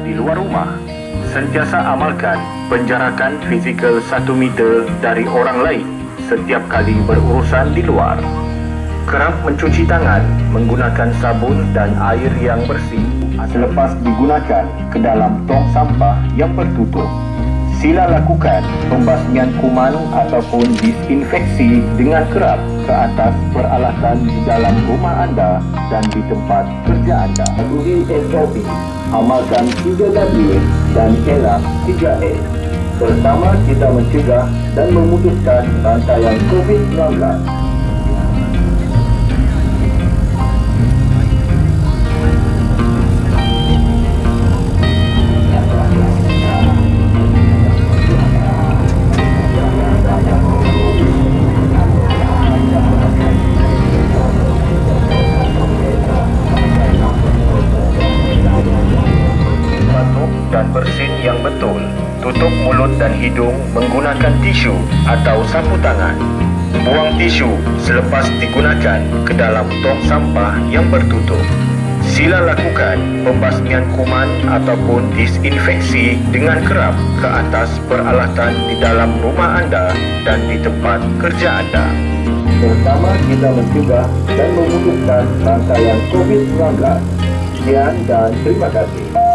di luar rumah, sentiasa amalkan penjarakan fizikal 1 meter dari orang lain setiap kali berurusan di luar. Kerap mencuci tangan menggunakan sabun dan air yang bersih selepas digunakan ke dalam tong sampah yang tertutup. Sila lakukan pembasmian kuman ataupun disinfeksi dengan kerap ke atas peralatan di dalam rumah anda dan di tempat kerja anda. Patuhi SOP, amalkan 3W dan elak 3S. Bersama kita mencegah dan memutuskan rantaian COVID-19. Bersin yang betul. Tutup mulut dan hidung menggunakan tisu atau sapu tangan. Buang tisu selepas digunakan ke dalam tong sampah yang bertutup. Sila lakukan pembasmian kuman ataupun disinfeksi dengan kerap ke atas peralatan di dalam rumah anda dan di tempat kerja anda. Bersama kita mencegah dan memutuskan rantaian COVID-19. Sekian dan terima kasih.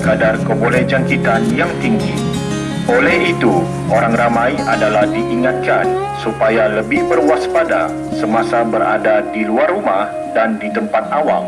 Kadar kebolehjangkitan yang tinggi. Oleh itu, orang ramai adalah diingatkan supaya lebih berwaspada semasa berada di luar rumah dan di tempat awam.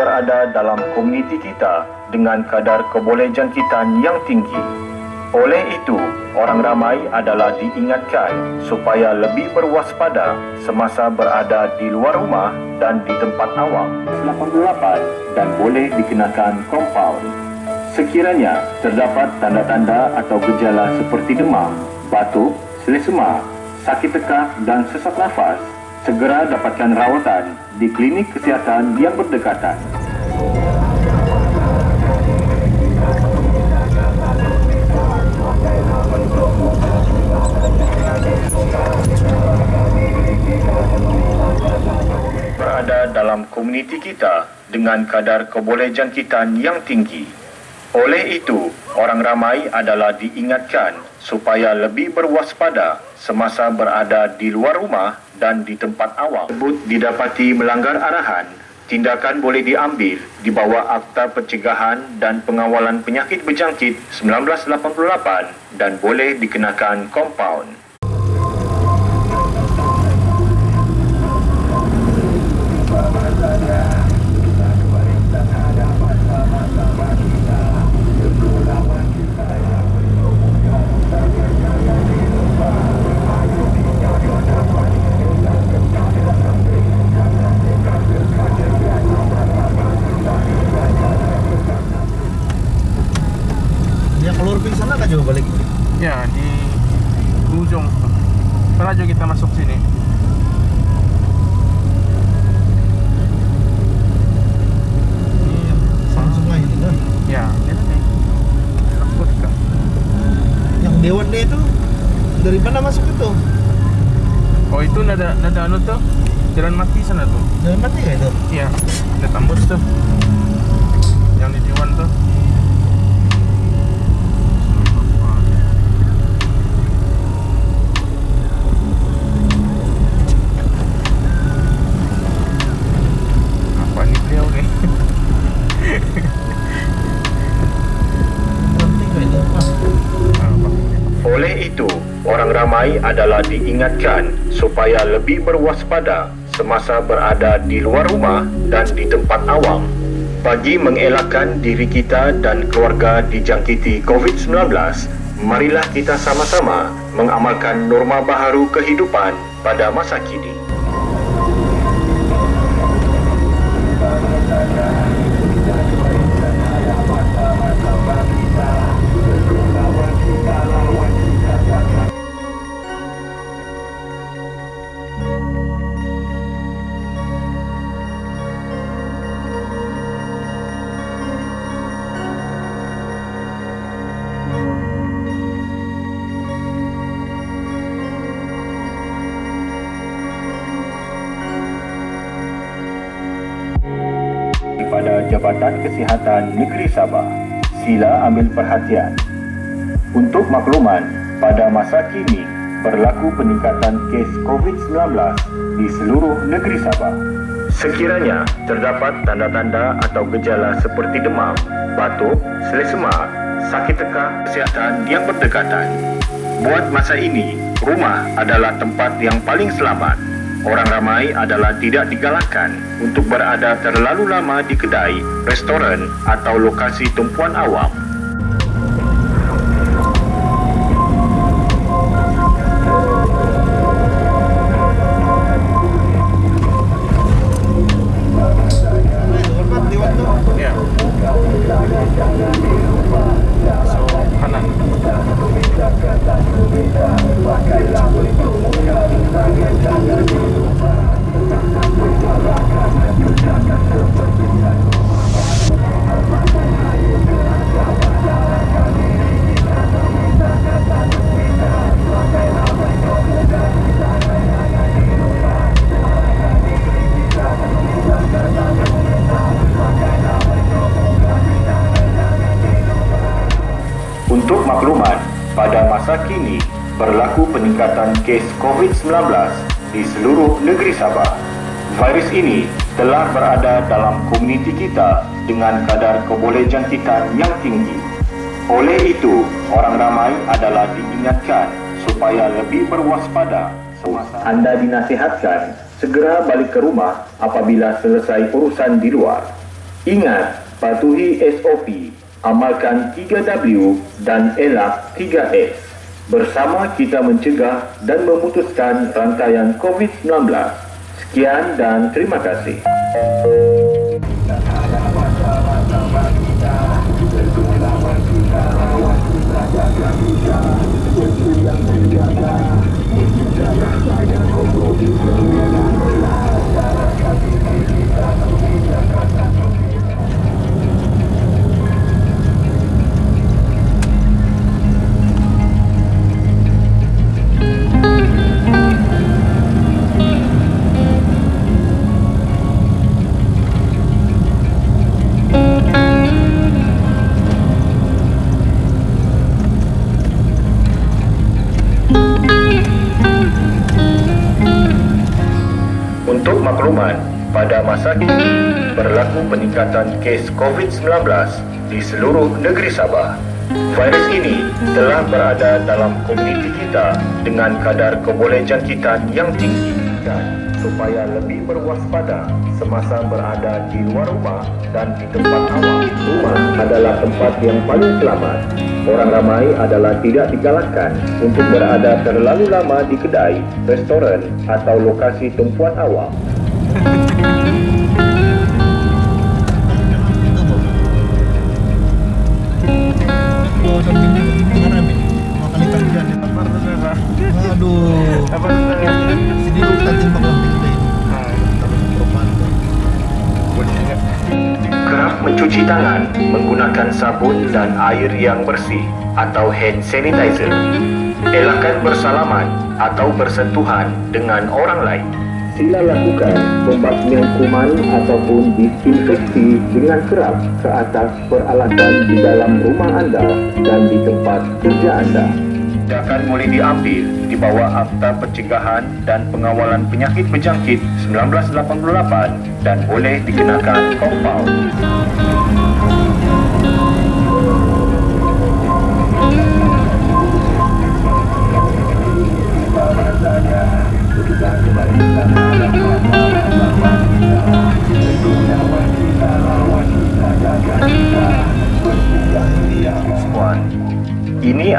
Berada dalam komuniti kita dengan kadar kebolehjangkitan yang tinggi. Oleh itu, orang ramai adalah diingatkan supaya lebih berwaspada semasa berada di luar rumah dan di tempat awam. 88 dan boleh dikenakan kompaun. Sekiranya terdapat tanda-tanda atau gejala seperti demam, batuk, selesema, sakit tekak dan sesak nafas, segera dapatkan rawatan di klinik kesihatan yang berdekatan. Berada dalam komuniti kita dengan kadar kebolehjangkitan yang tinggi. Oleh itu, orang ramai adalah diingatkan supaya lebih berwaspada semasa berada di luar rumah dan di tempat awam. Sebut didapati melanggar arahan, tindakan boleh diambil di bawah Akta Pencegahan dan Pengawalan Penyakit Berjangkit 1988 dan boleh dikenakan kompaun. D itu dari mana masuk itu? Oh, itu nada nada anu tuh. Jalan mati sana tuh. Dari mana ya itu? Iya, ada tambus tuh. Yang di Dewan tuh. Ramai adalah diingatkan supaya lebih berwaspada semasa berada di luar rumah dan di tempat awam. Bagi mengelakkan diri kita dan keluarga dijangkiti COVID-19, marilah kita sama-sama mengamalkan norma baharu kehidupan pada masa kini. Jabatan Kesihatan Negeri Sabah, sila ambil perhatian. Untuk makluman, pada masa kini berlaku peningkatan kes COVID-19 di seluruh negeri Sabah. Sekiranya terdapat tanda-tanda atau gejala seperti demam, batuk, selesema, sakit tekak kesihatan yang berdekatan. Buat masa ini, rumah adalah tempat yang paling selamat. Orang ramai adalah tidak digalakkan untuk berada terlalu lama di kedai, restoran atau lokasi tumpuan awam. Untuk makluman, pada masa kini berlaku peningkatan kes COVID-19 di seluruh negeri Sabah. Virus ini telah berada dalam komuniti kita dengan kadar kebolehjangkitan yang tinggi. Oleh itu, orang ramai adalah diingatkan supaya lebih berwaspada semasa anda dinasihatkan segera balik ke rumah apabila selesai urusan di luar. Ingat, patuhi SOP, amalkan 3W dan elak 3S. Bersama kita mencegah dan memutuskan rantaian COVID-19. Sekian dan terima kasih. Untuk berlaku peningkatan kes COVID-19 di seluruh negeri Sabah. Virus ini telah berada dalam komuniti kita dengan kadar kebolehjangkitan yang tinggi dan supaya lebih berwaspada semasa berada di luar rumah dan di tempat awam. Rumah adalah tempat yang paling selamat. Orang ramai adalah tidak digalakkan untuk berada terlalu lama di kedai, restoran atau lokasi tumpuan awam. Oh, samping tengah rame. Dua kali dia. Apa saudara? Aduh. Sini kita tembak langsung kita ini. Kerap mencuci tangan menggunakan sabun dan air yang bersih atau hand sanitizer. Elakkan bersalaman atau bersentuhan dengan orang lain. Sila lakukan pembasmian kuman ataupun disinfeksi dengan kerap ke atas peralatan di dalam rumah anda dan di tempat kerja anda. Tindakan boleh diambil di bawah Akta Pencegahan dan Pengawalan Penyakit Berjangkit 1988 dan boleh dikenakan kompaun. Puan,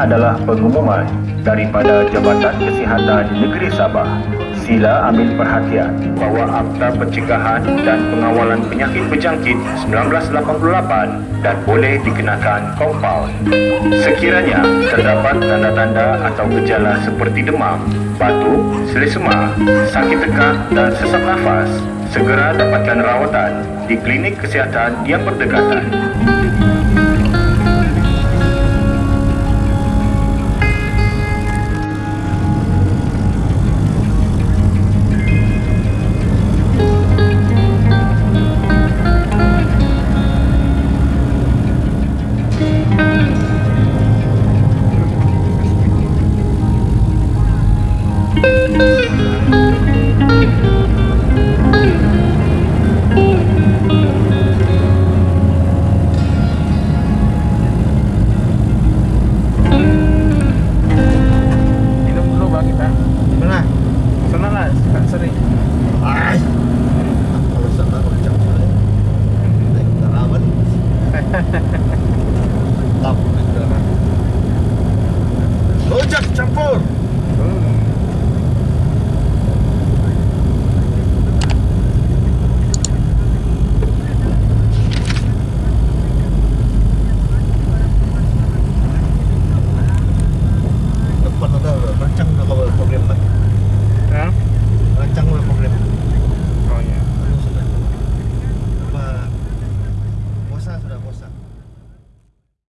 adalah pengumuman daripada Jabatan Kesihatan Negeri Sabah. Sila ambil perhatian bahawa Akta Pencegahan dan Pengawalan Penyakit Berjangkit 1988 dan boleh dikenakan kompaun. Sekiranya terdapat tanda-tanda atau gejala seperti demam, batuk, selesema, sakit tekak dan sesak nafas, segera dapatkan rawatan di klinik kesihatan yang berdekatan.